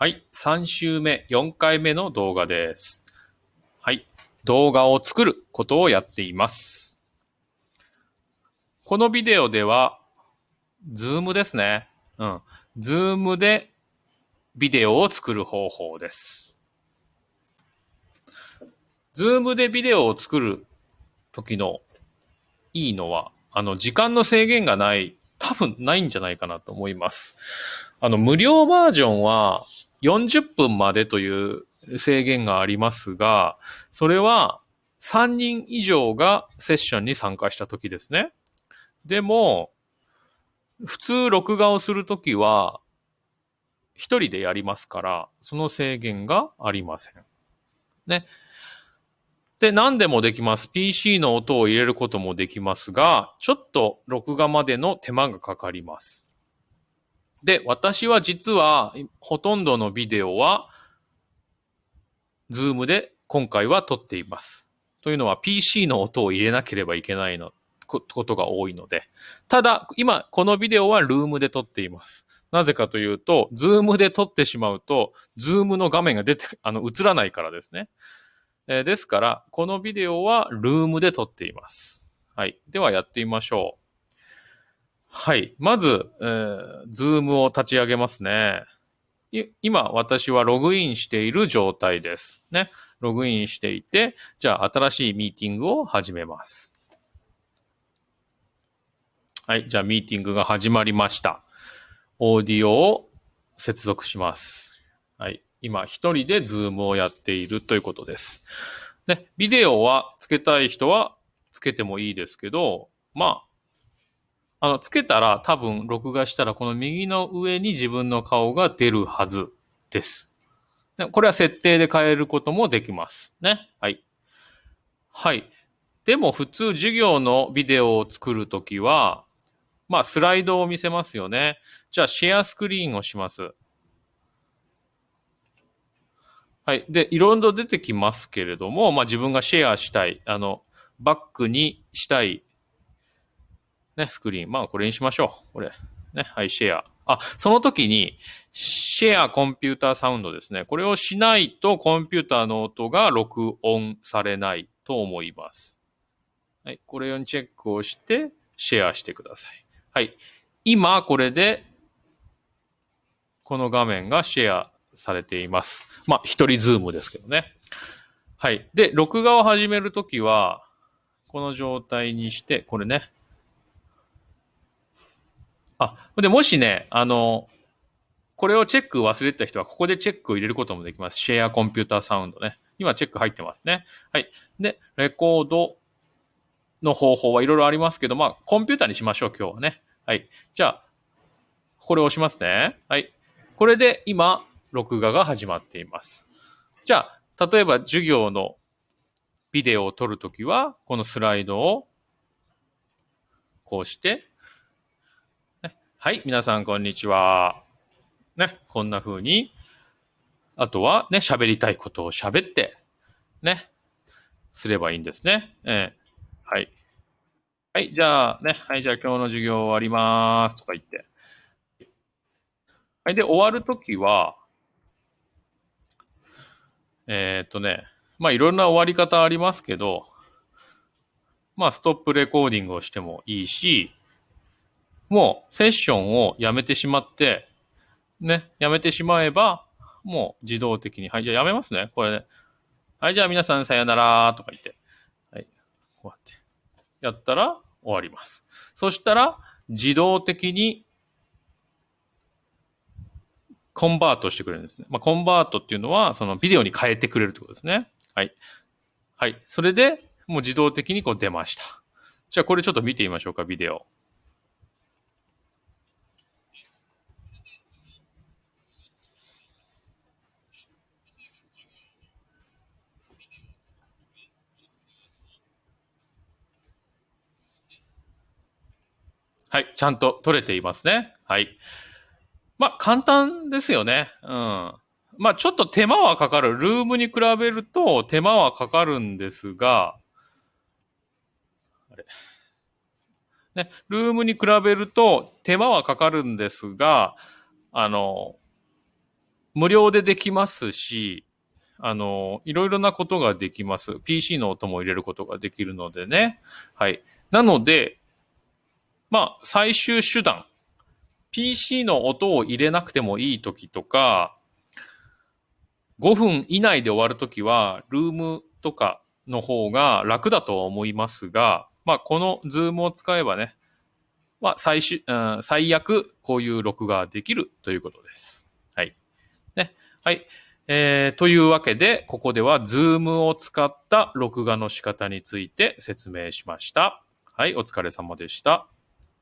はい。3週目、4回目の動画です。はい。動画を作ることをやっています。このビデオでは、 Zoom ですね。うん。 Zoom でビデオを作る方法です。 Zoom でビデオを作る時のいいのは、あの、時間の制限がない、多分ないんじゃないかなと思います。あの、無料バージョンは40分までという制限がありますが、それは3人以上がセッションに参加した時ですね。でも、普通録画をするときは、一人でやりますから、その制限がありません。ね。で、何でもできます。PC の音を入れることもできますが、ちょっと録画までの手間がかかります。で、私は実は、ほとんどのビデオは、 Zoom で今回は撮っています。というのは PC の音を入れなければいけないの、ことが多いので。ただ、今、このビデオは Loom で撮っています。なぜかというと、 Zoom で撮ってしまうと、 Zoom の画面が出て、あの、映らないからですね。えーですから、このビデオは Loom で撮っています。はい。ではやってみましょう。はい。まず、えー、 Zoom を立ち上げますね。今、私はログインしている状態です。ね。ログインしていて、じゃあ、新しいミーティングを始めます。はい。じゃあ、ミーティングが始まりました。オーディオを接続します。はい。今、一人で Zoom をやっているということです。で、ビデオはつけたい人はつけてもいいですけど、まあ、あの、つけたら多分録画したらこの右の上に自分の顔が出るはずです。これは設定で変えることもできます。ね。はい。はい。でも普通授業のビデオを作るときは、まあスライドを見せますよね。じゃあシェアスクリーンをします。はい。で、いろいろ出てきますけれども、まあ自分がシェアしたい、あの、バックにしたい、ね、スクリーン。まあこれにしましょう。これ。ね。はい、シェア。あ、その時に、シェアコンピューターサウンドですね。これをしないとコンピューターの音が録音されないと思います。はい。これをチェックをして、シェアしてください。はい。今、これで、この画面がシェアされています。まあ、一人 Zoom ですけどね。はい。で、録画を始めるときは、この状態にして、これね。あ、で、もしね、あの、これをチェック忘れてた人は、ここでチェックを入れることもできます。 Share Computer Sound ね。今、チェック入ってますね。はい。で、レコードの方法はいろいろありますけど、まあ、コンピューターにしましょう、今日はね。はい。じゃあ、これを押しますね。はい。これで今、録画が始まっています。じゃあ、例えば授業のビデオを撮るときは、このスライドをこうして、はい、皆さんこんにちは。ね、こんな風に、あとはね、喋りたいことを喋って、ね、すればいいんですね。えーはい。はい、じゃあね、はい、じゃあ今日の授業終わりますとか言って。はい、で、終わるときは、えーっとね、まあいろんな終わり方ありますけど、まあストップレコーディングをしてもいいし、もうセッションをやめてしまって、ね、やめてしまえば、もう自動的に、はい、じゃあやめますね、これね。はい、じゃあ皆さんさよならとか言って、はい、こうやって、やったら終わります。そしたら、自動的にコンバートしてくれるんですね。まあ、コンバートっていうのは、そのビデオに変えてくれるってことですね。はい。はい。それで、もう自動的にこう出ました。じゃあこれちょっと見てみましょうか、ビデオ。はい。ちゃんと撮れていますね。はい。まあ、簡単ですよね。うん。まあ、ちょっと手間はかかる。ルームに比べると手間はかかるんですが、あれ。ね、ルームに比べると手間はかかるんですが、あの、無料でできますし、あの、いろいろなことができます。PC の音も入れることができるのでね。はい。なので、まあ、最終手段。PC の音を入れなくてもいい時とか、5分以内で終わるときは、 Loom とかの方が楽だとは思いますが、まあ、この Zoom を使えばね、まあ、最終、うん、最悪、こういう録画できるということです。はい。ね。はい。えー、というわけで、ここでは、 Zoom を使った録画の仕方について説明しました。はい、お疲れ様でした。